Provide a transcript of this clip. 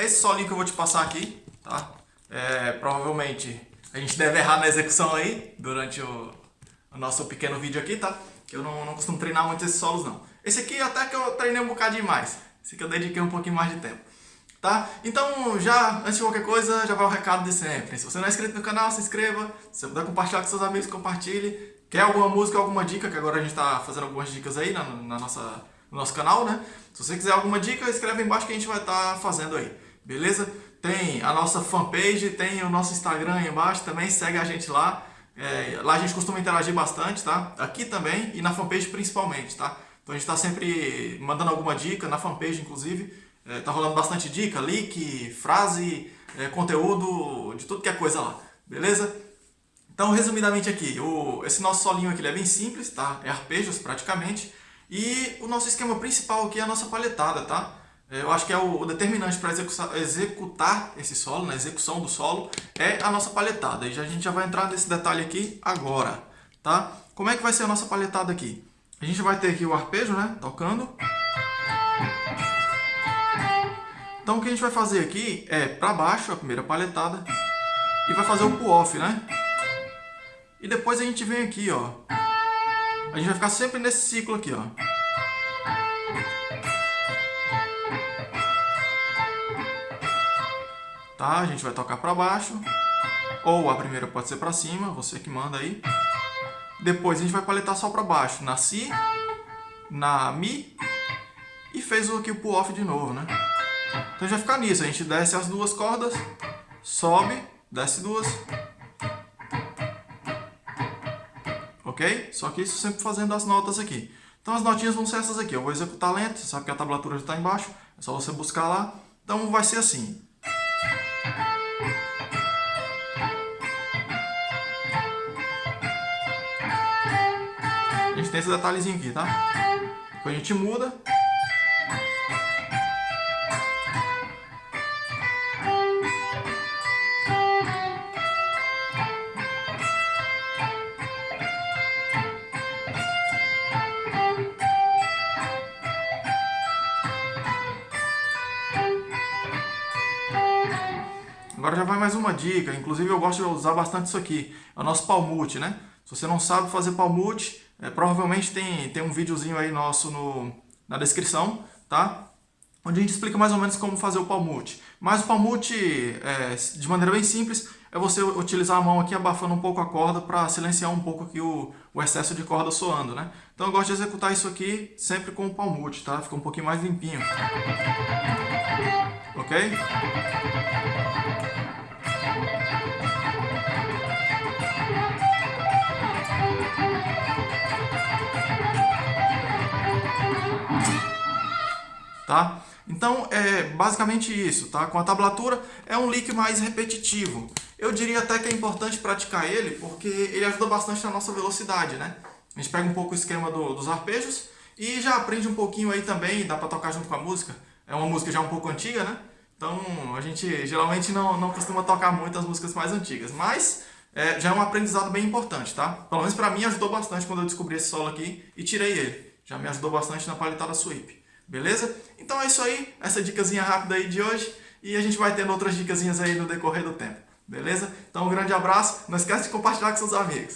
é esse solinho que eu vou te passar aqui, tá? É, provavelmente a gente deve errar na execução aí, durante o, o nosso pequeno vídeo aqui, tá? Eu não, não costumo treinar muito esses solos não. Esse aqui até que eu treinei um bocadinho mais, esse aqui eu dediquei um pouquinho mais de tempo. Tá? Então, já, antes de qualquer coisa, já vai o recado de sempre. Se você não é inscrito no canal, se inscreva. Se você puder compartilhar com seus amigos, compartilhe. Quer alguma música, alguma dica, que agora a gente está fazendo algumas dicas aí na, na nossa, no nosso canal, né? Se você quiser alguma dica, escreve aí embaixo que a gente vai estar tá fazendo aí, beleza? Tem a nossa fanpage, tem o nosso Instagram aí embaixo também, segue a gente lá. É, lá a gente costuma interagir bastante, tá? Aqui também e na fanpage principalmente, tá? Então a gente está sempre mandando alguma dica, na fanpage inclusive. É, tá rolando bastante dica, link, frase, é, conteúdo, de tudo que é coisa lá, beleza? Então, resumidamente aqui, o, esse nosso solinho aqui é bem simples, tá? É arpejos praticamente. E o nosso esquema principal aqui é a nossa palhetada, tá? É, eu acho que é o, determinante para executar esse solo, na né? execução do solo, é a nossa palhetada. E já, a gente já vai entrar nesse detalhe aqui agora, tá? Como é que vai ser a nossa palhetada aqui? A gente vai ter aqui o arpejo, né? Tocando. Então o que a gente vai fazer aqui é para baixo, a primeira palhetada, e vai fazer o pull-off, né? E depois a gente vem aqui, ó. A gente vai ficar sempre nesse ciclo aqui, ó. Tá? A gente vai tocar para baixo. Ou a primeira pode ser para cima, você que manda aí. Depois a gente vai paletar só para baixo, na Si, na Mi e fez aqui o pull-off de novo, né? Então já fica nisso, a gente desce as duas cordas, sobe, desce duas. Ok? Só que isso sempre fazendo as notas aqui. Então as notinhas vão ser essas aqui. Eu vou executar lento, você sabe que a tablatura já está embaixo. É só você buscar lá. Então vai ser assim. Gente tem esse detalhezinho aqui, tá? Depois a gente muda. Agora já vai mais uma dica, inclusive eu gosto de usar bastante isso aqui, é o nosso palmute, né? Se você não sabe fazer palmute, é, provavelmente tem, tem um videozinho aí nosso no, na descrição, tá? Onde a gente explica mais ou menos como fazer o palmute. Mas o palmute, é, de maneira bem simples, é você utilizar a mão aqui abafando um pouco a corda para silenciar um pouco aqui o, o, excesso de corda soando, né? Então eu gosto de executar isso aqui sempre com o palmute, tá? Fica um pouquinho mais limpinho. Ok? Tá? Então, é basicamente isso, tá? Com a tablatura é um lick mais repetitivo. Eu diria até que é importante praticar ele, porque ele ajuda bastante na nossa velocidade, né? A gente pega um pouco o esquema do, dos arpejos e já aprende um pouquinho aí também, dá para tocar junto com a música. É uma música já um pouco antiga, né? Então, a gente geralmente não, não costuma tocar muito as músicas mais antigas, mas é, já é um aprendizado bem importante, tá? Pelo menos para mim ajudou bastante quando eu descobri esse solo aqui e tirei ele. Já me ajudou bastante na paletada sweep. Beleza? Então é isso aí, essa dicasinha rápida aí de hoje. E a gente vai tendo outras dicasinhas aí no decorrer do tempo. Beleza? Então um grande abraço. Não esquece de compartilhar com seus amigos.